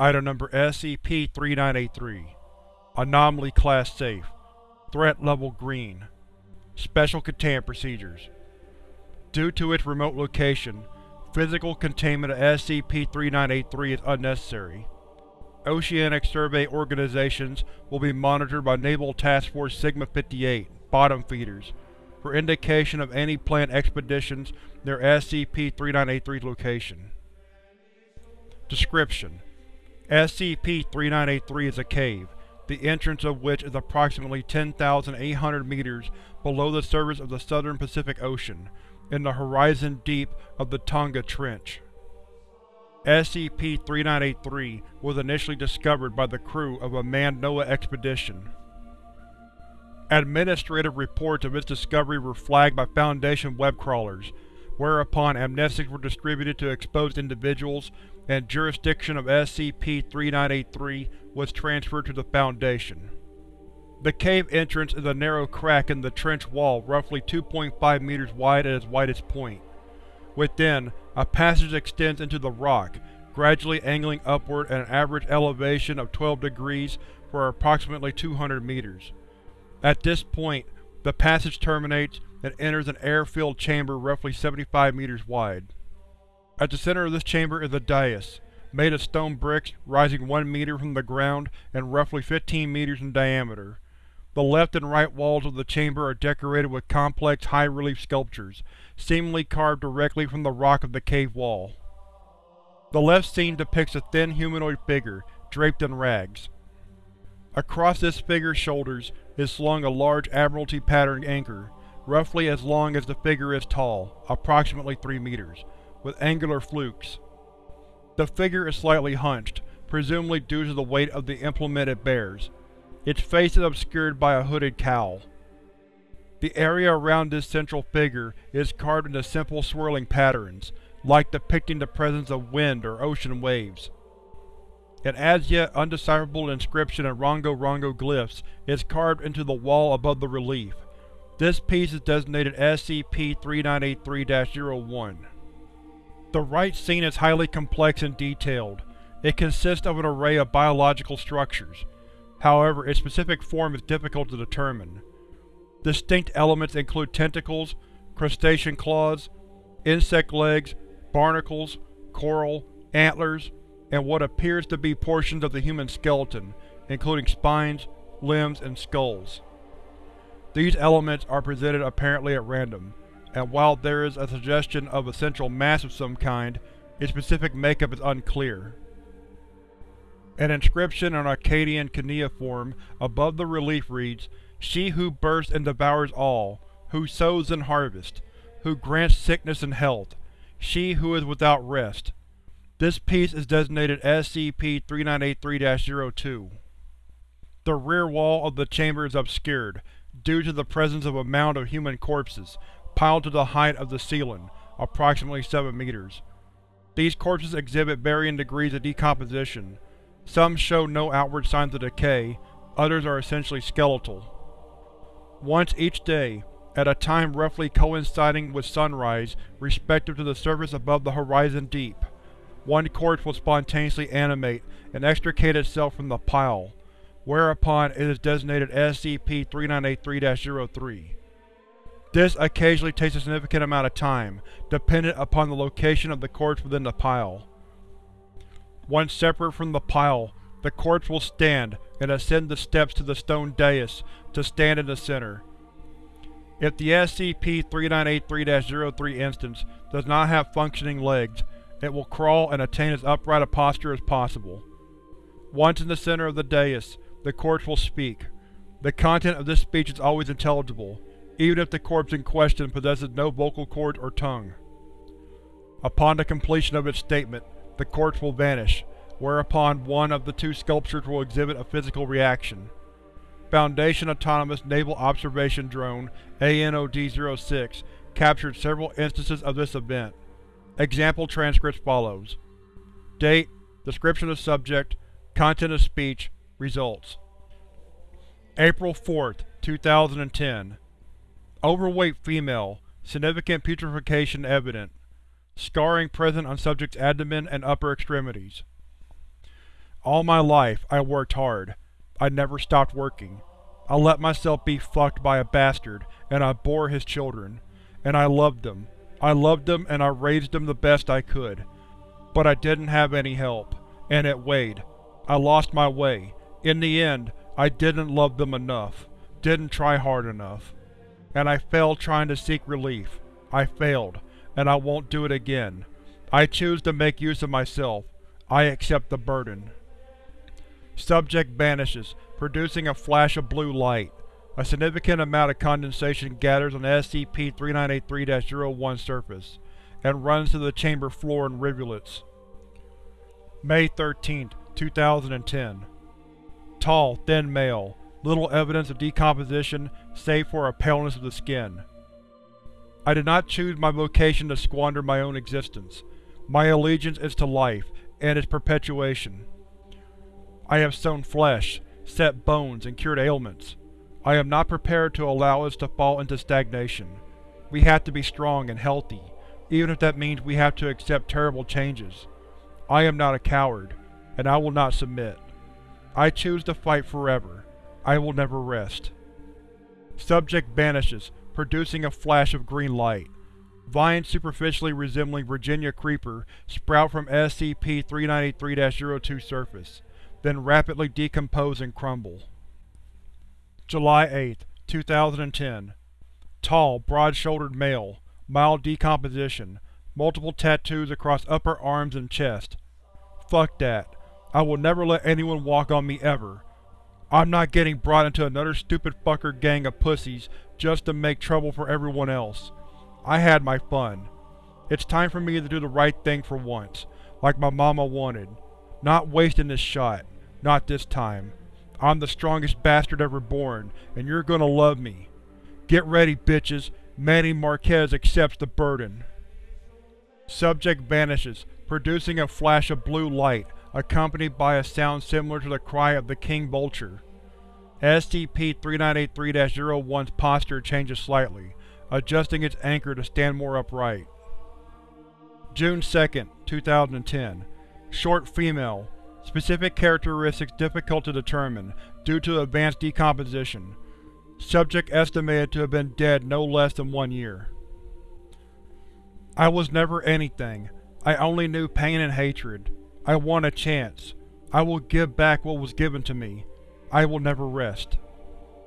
Item Number SCP-3983 Anomaly Class Safe. Threat Level Green. Special Containment Procedures. Due to its remote location, physical containment of SCP-3983 is unnecessary. Oceanic Survey organizations will be monitored by Naval Task Force Sigma-58 bottom feeders for indication of any planned expeditions near SCP-3983's location. Description: SCP-3983 is a cave, the entrance of which is approximately 10,800 meters below the surface of the southern Pacific Ocean, in the horizon deep of the Tonga Trench. SCP-3983 was initially discovered by the crew of a manned NOAA expedition. Administrative reports of its discovery were flagged by Foundation web crawlers, whereupon amnestics were distributed to exposed individuals and jurisdiction of SCP-3983 was transferred to the Foundation. The cave entrance is a narrow crack in the trench wall roughly 2.5 meters wide at its widest point. Within, a passage extends into the rock, gradually angling upward at an average elevation of 12 degrees for approximately 200 meters. At this point, the passage terminates and enters an air-filled chamber roughly 75 meters wide. At the center of this chamber is a dais, made of stone bricks rising 1 meter from the ground and roughly 15 meters in diameter. The left and right walls of the chamber are decorated with complex high-relief sculptures, seemingly carved directly from the rock of the cave wall. The left scene depicts a thin humanoid figure, draped in rags. Across this figure's shoulders is slung a large Admiralty pattern anchor, roughly as long as the figure is tall, approximately 3 meters with angular flukes. The figure is slightly hunched, presumably due to the weight of the implement it bears. Its face is obscured by a hooded cowl. The area around this central figure is carved into simple swirling patterns, like depicting the presence of wind or ocean waves. An as-yet undecipherable inscription in Rongo-Rongo glyphs is carved into the wall above the relief. This piece is designated SCP-3983-01. The right scene is highly complex and detailed. It consists of an array of biological structures. However, its specific form is difficult to determine. Distinct elements include tentacles, crustacean claws, insect legs, barnacles, coral, antlers, and what appears to be portions of the human skeleton, including spines, limbs, and skulls. These elements are presented apparently at random, and while there is a suggestion of a central mass of some kind, its specific makeup is unclear. An inscription in Akkadian cuneiform above the relief reads, She who bursts and devours all, who sows and harvests, who grants sickness and health, she who is without rest. This piece is designated SCP-3983-02. The rear wall of the chamber is obscured, due to the presence of a mound of human corpses, piled to the height of the ceiling, approximately 7 meters. These corpses exhibit varying degrees of decomposition. Some show no outward signs of decay, others are essentially skeletal. Once each day, at a time roughly coinciding with sunrise respective to the surface above the horizon deep, one corpse will spontaneously animate and extricate itself from the pile, whereupon it is designated SCP-3983-03. This occasionally takes a significant amount of time, dependent upon the location of the corpse within the pile. Once separate from the pile, the corpse will stand and ascend the steps to the stone dais to stand in the center. If the SCP-3983-03 instance does not have functioning legs, it will crawl and attain as upright a posture as possible. Once in the center of the dais, the corpse will speak. The content of this speech is always intelligible, even if the corpse in question possesses no vocal cords or tongue. Upon the completion of its statement, the corpse will vanish, whereupon one of the two sculptures will exhibit a physical reaction. Foundation Autonomous Naval Observation Drone ANOD-06 captured several instances of this event. Example transcripts follows. Date, description of subject, content of speech, results. April 4, 2010 Overweight female, significant putrefaction evident. Scarring present on subject's abdomen and upper extremities. All my life, I worked hard. I never stopped working. I let myself be fucked by a bastard, and I bore his children. And I loved them. I loved them and I raised them the best I could. But I didn't have any help, and it weighed. I lost my way. In the end, I didn't love them enough, didn't try hard enough. And I failed trying to seek relief. I failed, and I won't do it again. I choose to make use of myself. I accept the burden. Subject vanishes, producing a flash of blue light. A significant amount of condensation gathers on the SCP-3983-01 surface, and runs to the chamber floor in rivulets. May 13, 2010 Tall, thin male. Little evidence of decomposition, save for a paleness of the skin. I did not choose my vocation to squander my own existence. My allegiance is to life, and its perpetuation. I have sown flesh, set bones, and cured ailments. I am not prepared to allow us to fall into stagnation. We have to be strong and healthy, even if that means we have to accept terrible changes. I am not a coward, and I will not submit. I choose to fight forever. I will never rest. Subject vanishes, producing a flash of green light. Vines superficially resembling Virginia Creeper sprout from SCP-393-02 surface, then rapidly decompose and crumble. July 8, 2010 Tall, broad-shouldered male, mild decomposition, multiple tattoos across upper arms and chest. Fuck that. I will never let anyone walk on me ever. I'm not getting brought into another stupid fucker gang of pussies just to make trouble for everyone else. I had my fun. It's time for me to do the right thing for once, like my mama wanted. Not wasting this shot. Not this time. I'm the strongest bastard ever born, and you're gonna love me. Get ready, bitches. Manny Marquez accepts the burden. Subject vanishes, producing a flash of blue light, accompanied by a sound similar to the cry of the king vulture. SCP-3983-01's posture changes slightly, adjusting its anchor to stand more upright. June 2, 2010 Short female. Specific characteristics difficult to determine, due to advanced decomposition. Subject estimated to have been dead no less than one year. I was never anything. I only knew pain and hatred. I want a chance. I will give back what was given to me. I will never rest.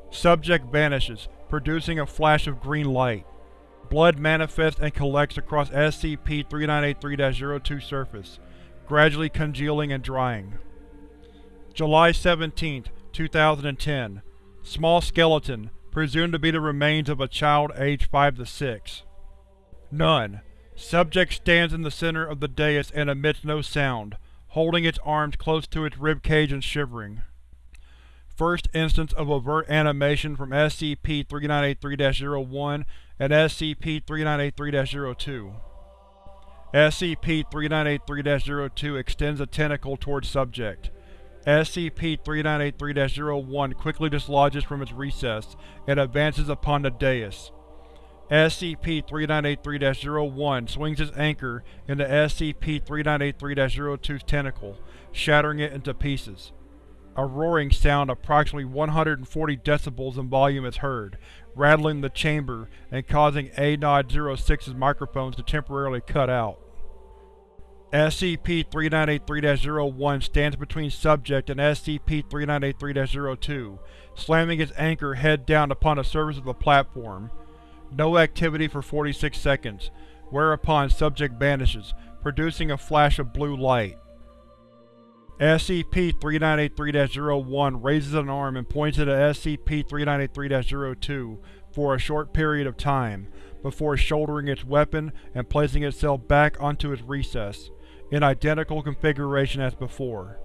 Subject vanishes, producing a flash of green light. Blood manifests and collects across SCP-3983-02 surface, gradually congealing and drying. July 17, 2010 Small skeleton, presumed to be the remains of a child aged 5 to 6. None. Subject stands in the center of the dais and emits no sound, holding its arms close to its ribcage and shivering first instance of overt animation from SCP-3983-01 and SCP-3983-02. SCP-3983-02 extends a tentacle towards subject. SCP-3983-01 quickly dislodges from its recess and advances upon the dais. SCP-3983-01 swings its anchor into SCP-3983-02's tentacle, shattering it into pieces. A roaring sound approximately 140 decibels in volume is heard, rattling the chamber and causing A-06's microphones to temporarily cut out. SCP-3983-01 stands between Subject and SCP-3983-02, slamming its anchor head down upon the surface of the platform. No activity for 46 seconds, whereupon Subject vanishes, producing a flash of blue light. SCP-3983-01 raises an arm and points at SCP-3983-02 for a short period of time, before shouldering its weapon and placing itself back onto its recess, in identical configuration as before.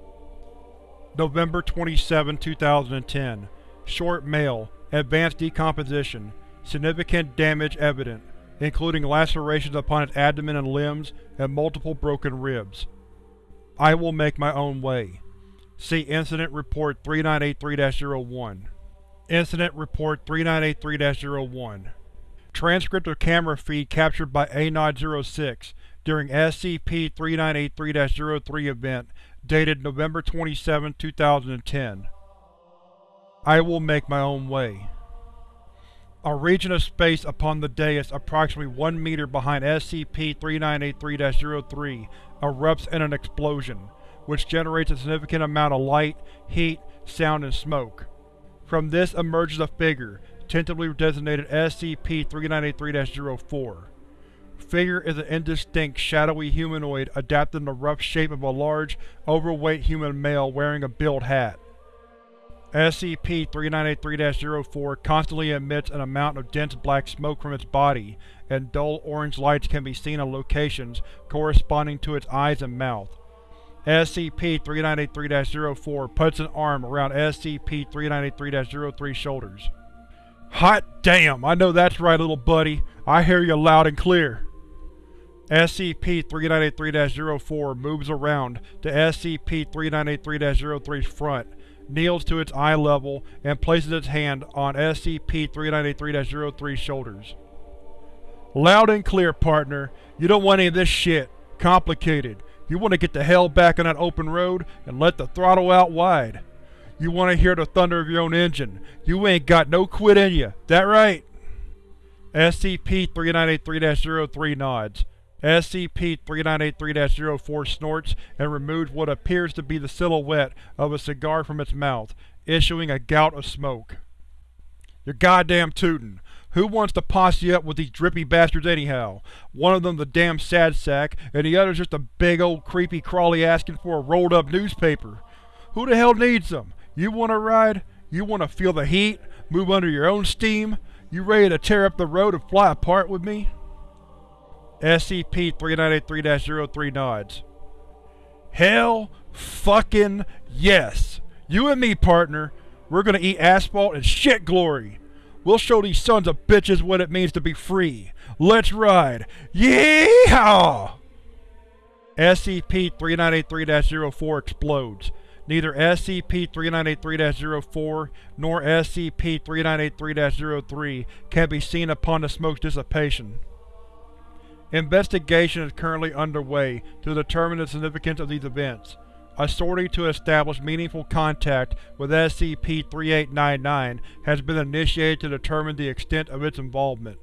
November 27, 2010 Short male, advanced decomposition, significant damage evident, including lacerations upon its abdomen and limbs, and multiple broken ribs. I will make my own way. See Incident Report 3983-01. Incident Report 3983-01 Transcript of camera feed captured by A-06 during SCP-3983-03 event dated November 27, 2010. I will make my own way. A region of space upon the dais approximately 1 meter behind SCP-3983-03 erupts in an explosion, which generates a significant amount of light, heat, sound, and smoke. From this emerges a figure, tentatively designated SCP-3983-04. Figure is an indistinct, shadowy humanoid adapted in the rough shape of a large, overweight human male wearing a billed hat. SCP-3983-04 constantly emits an amount of dense black smoke from its body, and dull orange lights can be seen on locations corresponding to its eyes and mouth. SCP-3983-04 puts an arm around SCP-3983-03's shoulders. Hot damn! I know that's right, little buddy. I hear you loud and clear. SCP-3983-04 moves around to SCP-3983-03's front, kneels to its eye level, and places its hand on SCP-3983-03's shoulders. Loud and clear, partner. You don't want any of this shit. Complicated. You want to get the hell back on that open road and let the throttle out wide. You want to hear the thunder of your own engine. You ain't got no quit in you. That right? SCP-3983-03 nods. SCP-3983-04 snorts and removes what appears to be the silhouette of a cigar from its mouth, issuing a gout of smoke. You're goddamn tootin'. Who wants to posse you up with these drippy bastards anyhow? One of them the damn sad sack, and the other's just a big old creepy crawly asking for a rolled up newspaper. Who the hell needs them? You want to ride? You want to feel the heat? Move under your own steam? You ready to tear up the road and fly apart with me? SCP-3983-03 nods. Hell fucking yes! You and me, partner, we're gonna eat asphalt and shit glory! We'll show these sons of bitches what it means to be free! Let's ride! Yeehaw! SCP-3983-04 explodes. Neither SCP-3983-04 nor SCP-3983-03 can be seen upon the smoke's dissipation. Investigation is currently underway to determine the significance of these events. A sortie to establish meaningful contact with SCP-3899 has been initiated to determine the extent of its involvement.